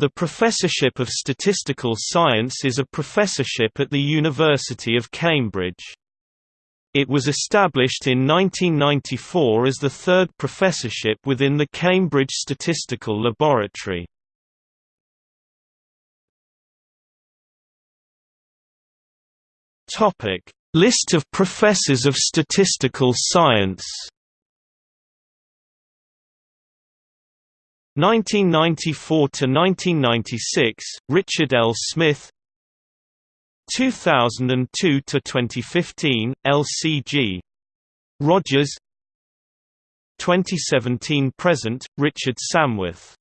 The Professorship of Statistical Science is a professorship at the University of Cambridge. It was established in 1994 as the third professorship within the Cambridge Statistical Laboratory. List of professors of statistical science 1994 to 1996 Richard L. Smith. 2002 to 2015 LCG Rogers. 2017 present Richard Samworth